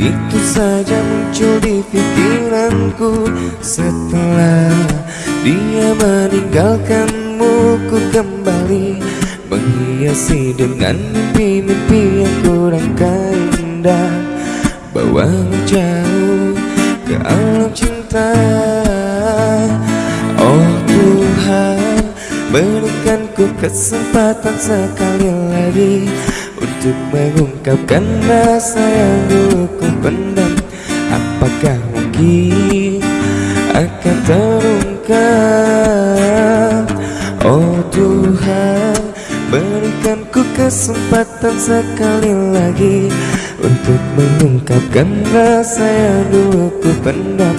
Itu saja muncul di pikiranku. Setelah dia meninggalkanmu Ku kembali menghiasi dengan mimpi-mimpi yang kurang indah Bawa jauh ke alam cinta. Oh Tuhan berikan ku kesempatan sekali lagi Untuk mengungkapkan rasa yang dulu pendam Apakah mungkin akan terungkap? Oh Tuhan Berikan ku kesempatan sekali lagi Untuk mengungkapkan rasa yang dulu ku pendam.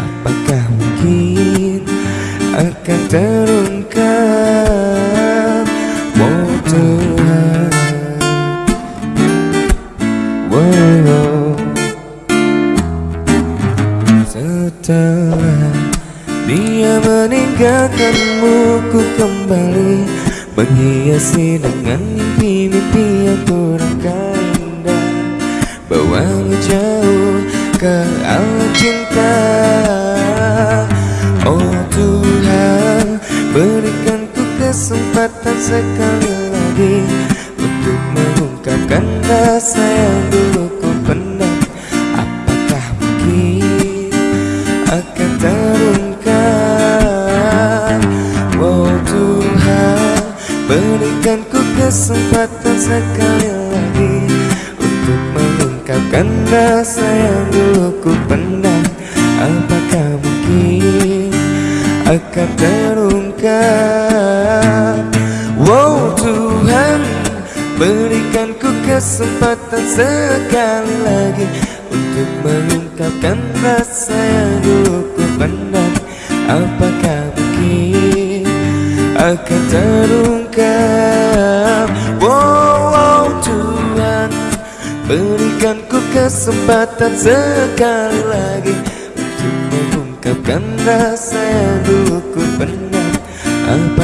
Apakah mungkin akan terungkap dia meninggalkanmu ku kembali Menghiasi dengan mimpi-mimpi yang kurang indah Bawamu jauh ke alam cinta. Oh Tuhan Berikan ku kesempatan sekali lagi Untuk mengungkapkan rasa yang dulu Berikan ku kesempatan sekali lagi Untuk mengungkapkan rasa yang dulu ku pendam Apakah mungkin akan terungkap? Wow Tuhan Berikan ku kesempatan sekali lagi Untuk mengungkapkan rasa yang dulu ku pendam Berikan ku kesempatan sekali lagi Untuk mengungkapkan rasa yang dulu ku pernah Apa